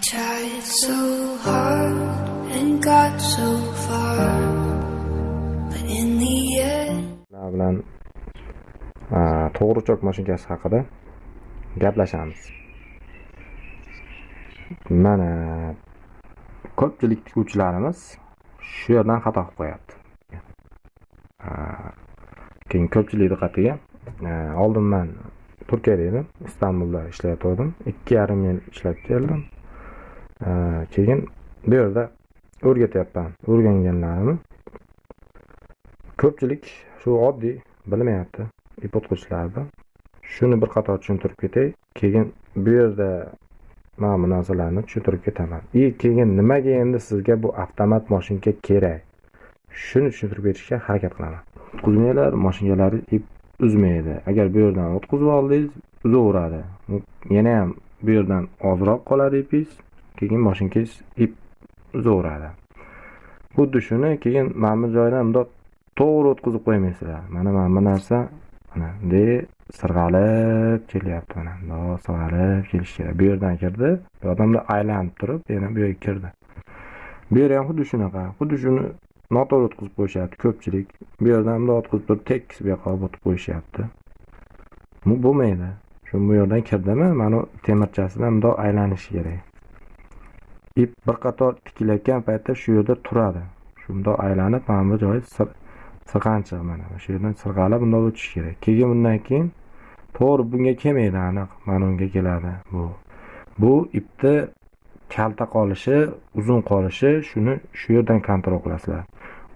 tried so hard and got so far, but in the end. Bilan a, to'g'richoq mashinkasi haqida gaplashamiz. Mana ko'pchilik tikuvchilarimiz shu yerdan xato qilib qo'yapti. Keyin ko'pchilik diqqatiga oldin man Turkiyada edim, Istanbulda ishlayotgandim. 2,5 yil ishlab keldim. Keyin bu yerda o'rgatyapman o'rganganlarimni. Ko'pchilik shu oddiy bilmayapti ip. Shuni bir qator tushuntirib ketay. Keyin bu yerda mana bu narsalarni tushuntirib ketaman. И keyin nimaga endi sizga bu avtomat mashinka kerak? Shuni tushuntirib berishga harakat qilaman. O'tqizmalar moshinkalar ip uzmaydi. Agar bu yerdan o'tqizib oldingiz, uzaveradi. Yana ham bu yerdan ozroq qoladi ipingiz, keyin mashinkangiz ip uzaveradi. Xuddi shuni keyin mana bu joydan bundoq to'g'ri o'tkazib qo'ymaysizlar. Mana mana bu narsa mana bunday sirg'alib kelyapti mana. Bundoq sirg'alib kelishi kerak. Bu yerdan kirdi, bu odamda aylanib turib, yana bu yerga kirdi. Bu yer ham xuddi shunaqa. Xuddi shuni noto'g'ri o'tkazib qo'yishyapti ko'pchilik. Bu yerdan bundoq o'tkazib turib, tekis bu yoqqa olib o'tib qo'yishyapti. Bu bo'lmaydi. Shu bu yerdan kirdimi, mana temirchasidan bundoq aylanishi kerak. Ip bir qator tikilayotgan paytda shu yerda turadi. Shundoq aylanib, mana bu joyi sir sirg'anchiq mana. Shu yerdan sirg'alib bundoq o'tish kerak. Keyin bundan keyin to'g'ri bunga kelmaydi aniq, mana unga keladi bu. Bu ipni kalta qolishi, uzun qolishi shuni shu yerdan kontrol qilasizlar.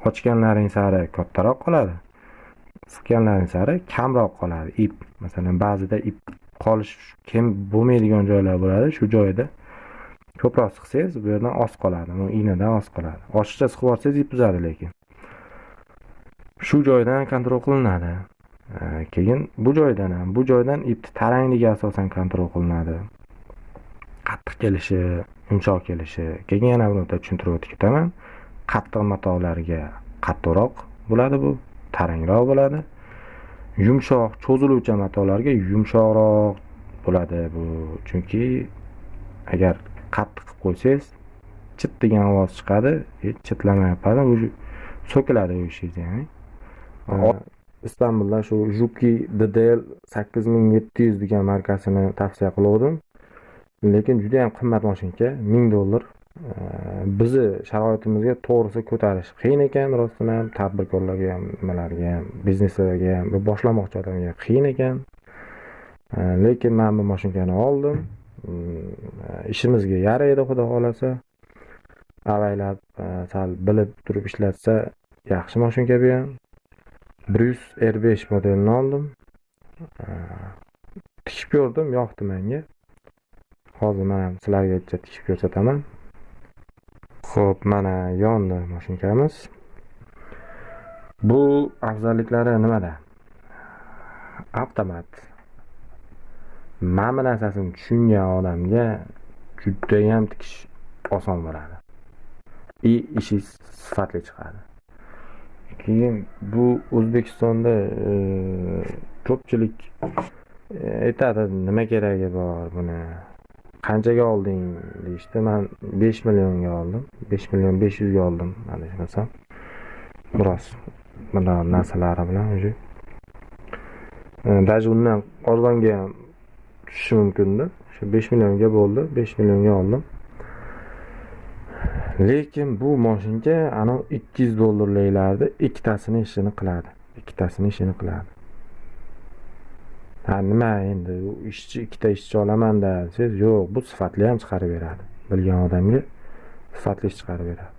Ochganlaring sari kattaroq qoladi. Siqqanlaring sari kamroq qoladi ip. Masalan, ba'zida ip qolish kim bo'lmaydigan joylar bo'ladi. Shu joyda ko'proq siqsangiz, bu yerdan oz qoladi. Bu ignadan oz qoladi. Oshiqcha siqib yuborsangiz ip uzadi lekin. Shu joydan kontrol qilinadi. Keyin bu joydan ham, bu joydan ipni tarangligi asosan kontrol qilinadi. Qattiq kelishi, yumshoq kelishi. Keyin yana bir marta tushuntirib o'tib ketaman. Qattiq matolarga qattiqroq bo'ladi bu, tarangroq bo'ladi. Yumshoq, cho'ziluvchan matolarga yumshoqroq bo'ladi bu. Chunki agar qattiq qilib qo'ysangiz, chit degan ovoz chiqadi, chitlamay qoladi, уже so'kiladi u ishingiz ya'ni. Istanbuldan shu Juki DDL 8700 degan markasini tavsiya qiluvdim. Lekin juda ham qimmat mashinka, 1000 dollar. Bizni sharoitimizga to'g'risi ko'tarish qiyin ekan, rostdan ham tadbirkorlarga ham, nimalarga ham, bizneslarga ham, boshlamoqchi odamga qiyin ekan. Lekin men bu mashinkani oldim. Ishimizga yaraydi, xudo xohlasa Avaylab e, sal bilib turib ishlatsa, yaxshi mashinka bu ham. Bruce R5 modelini oldim. E, tikib ko'rdim, yoqdi menga. Hozir mana sizlarga tikib ko'rsataman. Xo'p, mana yondi mashinkamiz. Bu afzalliklari nimada? Avtomat. Mana bu narsasini tushungan odamga judayam tikish oson bo'ladi. И ishi sifatli chiqadi. Keyin bu O'zbekistonda e, ko'pchilik e, aytadi, nima keragi bor buni? Qanchaga olding deyishdi. Men 5 millionga oldim. 5 million 500 ga oldim, adashmasam. Biroz bunaqa narsalari bilan уже. E, даже undan arzonga ham tushishi mumkinda o'sha 5 millionga bo'ldi. 5 millionga oldim. Lekin bu mashinka ikki 200 dollarliklarni ikkitasini ishini qiladi. Ikkitasini ishini qiladi. Ha nima endi ishchi ikkita ishchi olamanda desangiz, yo'q, bu sifatli ham chiqarib beradi. Bilgan odamga sifatli ish chiqarib beradi.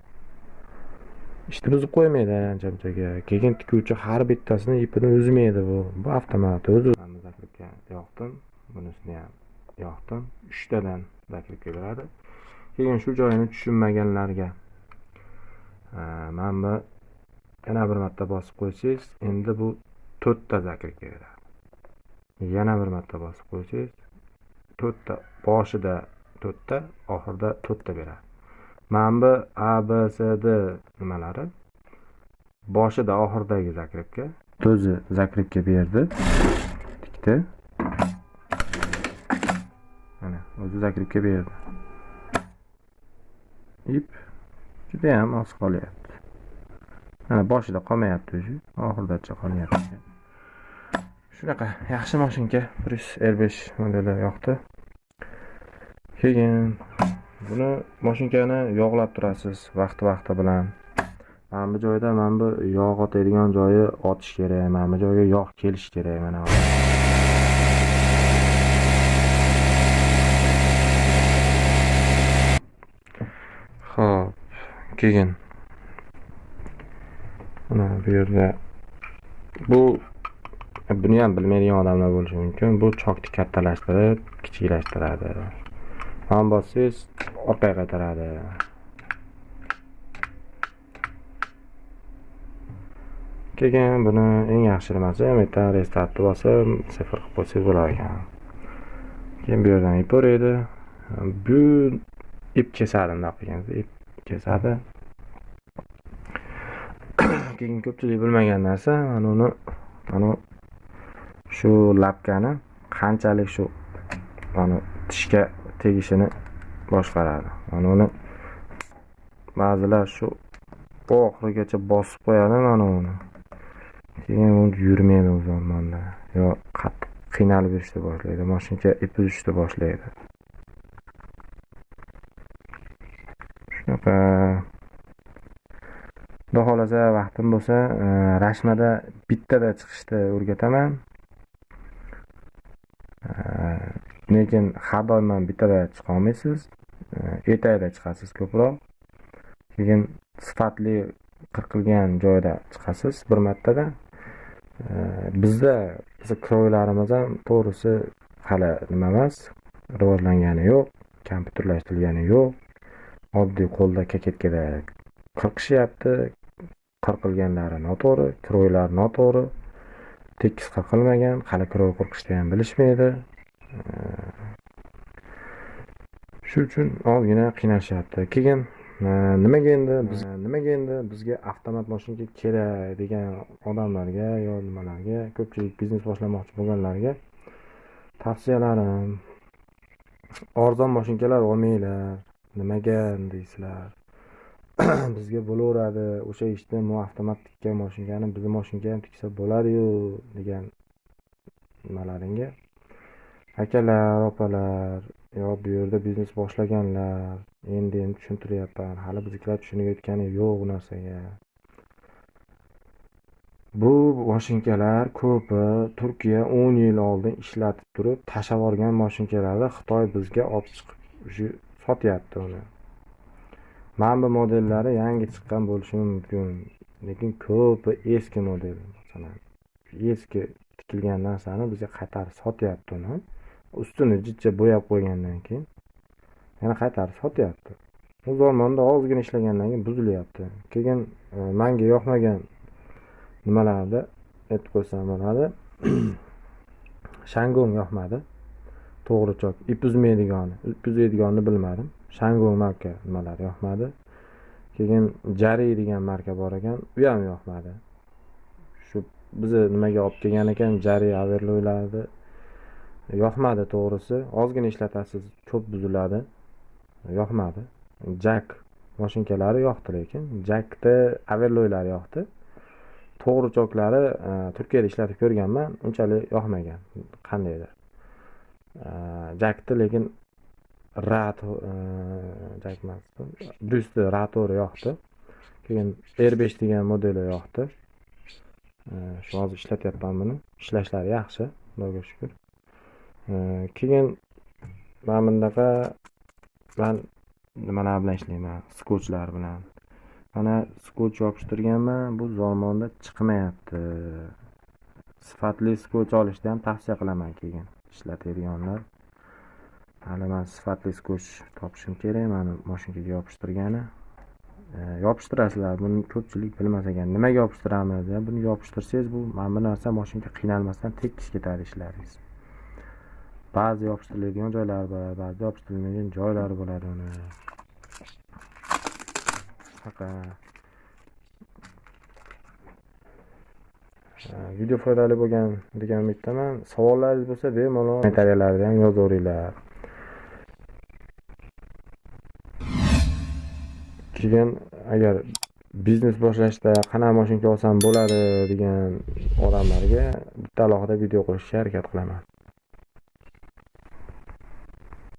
Ishni buzib qo'ymaydi ancha-munchaga. Keyin tikuvchi har bittasini ipini uzmaydi bu. Bu avtomat o'zi. Yoqdim, bunisini ham yoqdim. 3 tadan keladi beradi. Keyin shu joyini tushunmaganlarga e, mana bu yana bir marta bosib qo'ysangiz, endi bu 4 ta zakripka beradi. Yana bir marta bosib qo'ysangiz, 4 ta boshida 4 ta, oxirida 4 ta beradi. Mana bu A, B, s D nimalari boshida oxiridagi zakribga O'zi zakribga berdi. Tikdi. Mana o'zi zakripka berdi. ip judayam oz qolyapti. Mana boshida qolmayapti уже oxirigacha qolyapti. Shunaqa yaxshi mashinka prius r besh modeli yoqdi. Keyin buni mashinkani yog'lab turasiz vaqti vaqti bilan. Mana bu joyda mana bu yog' otadigan joyi otish kerak mana bu joyga yog' kelishi kerak mana ho'p keyin. Mana bu yerda bu buni ham bilmaydigan odamlar bo'lishi mumkin. Bu chokni kattalashtirib kichiklashtiradi. Mana bossangiz orqaga qaytaradi. Keyin buni eng yaxshi nimasi? Yerdan restartni bosib sifir qilib qo'ysangiz bo'lar ekan. Keyin bu yerdan ip o'raydi bu ip kesadi bundoq qilganda ip kesadi. Keyin ko'pchilik bilmagan narsa mana uni mana shu lapkani qanchalik shu mana tishga tegishini boshqaradi. Mana uni ba'zilar shu oxirigacha bosib qo'yadi mana uni. Keyin u yurmaydi u zamonda yo qattiq qiynalib yurishni boshlaydi mashinka ipi uzishni boshlaydi. E, xudo xohlasa vaqtim bo'lsa e, rashmada bittada chiqishni o'rgataman. E, lekin har doim ham bittada chiqolmaysiz ertakda chiqasiz ko'proq. Keyin sifatli qirqilgan joyda chiqasiz bir martada. Bizda bizni kroylarimiz ham to'g'risi hali nima emas rivojlangani yo'q kompyuterlashtirilgani yo'q. Oddiy qo'lda koketkada qirqishyapti. Qirqilganlari noto'g'ri kroylar noto'g'ri. Tekis qirqilmagan hali kroy qirqishni ham bilishmaydi. Shu uchun ozgina qiynashyapti. Keyin e, nimaga endi biz e, nimaga endi bizga avtomat mashinka kerak degan odamlarga yo nimalarga ko'pchilik biznes boshlamoqchi bo'lganlarga tavsiyalarim. Arzon mashinkalar olmanglar. Nimaga deysizlar bizga bo'laveradi o'sha ishni mu avtomat tikkan moshinkani bizni moshinka ham tiksa bo'ladiyu degan nimalaringga? Akalar opalar yo bu yerda biznes boshlaganlar endi endi tushuntiryapman hali biznikilar tushunib yetgani yo'q bu narsaga. Bu moshinkalar ko'pi turkiya o'n yil oldin ishlatib turib tashlab yuborgan moshinkalarni xitoy bizga olib chiqib sotyapti uni. Mana bu modellari yangi chiqqan bo'lishi mumkin lekin ko'pi eski model masalan eski tikilgan narsani bizga qaytarib sotyapti uni. Ustini jichcha bo'yab qo'ygandan keyin yana qaytarib sotyapti. U zamonda ozgina ishlagandan keyin buzilyapti. Keyin e, manga yoqmagan nimalarni aytib qo'ysam bo'ladi. Shangong yoqmadi. To'g'ri chok ip uzmaydigani ip uzaydiganini bilmadim. Shangong marka nimalar yoqmadi. Keyin jari degan marka bor ekan u ham yoqmadi. Shu bizni nimaga olib kelgan ekan jari averloylarni yoqmadi to'g'risi. Ozgina ishlatasiz ko'p buziladi. Yoqmadi. Jak mashinkalari yoqdi lekin jakni averloylari yoqdi. To'g'ri choklari e, turkiyada ishlatib ko'rganman unchalik yoqmagan. Qandaydir. Jakni lekin rat e, jak emas ratori yoqdi. Keyin r besh degan modeli yoqdi. E, shu hozir ishlatyapman buni. Ishlashlari yaxshi xudoga shukur e, keyin mana bunaqa man nimalar bilan ishlayman? Skochlar bilan. Mana skoch yopishtirganman bu zamonda chiqmayapti. Sifatli skoch olishni ham tavsiya qilaman keyin. Ishlatadiganlar. Hali man sifatli skoch topishim kerak mana mashinkaga yopishtirgani. E, yopishtirasizlar buni ko'pchilik bilmas ekan. Nimaga yopishtiramiz buni yopishtirsangiz bu mana bu narsa mashinka qiynalmasdan tekis ketadi ishlaringiz. Ba'zi yopishtiriladigan joylari bor ba'zi yopishtirilmagan joylari bo'ladi uni. E, video foydali bo'lgan degan umiddaman. Savollaringiz bo'lsa bemalol kommentariyalarda ham yozaveringlar keyin agar biznes boshlashda qanaqa mashinka olsam bo'ladi degan odamlarga bitta alohida video qilishga harakat qilaman.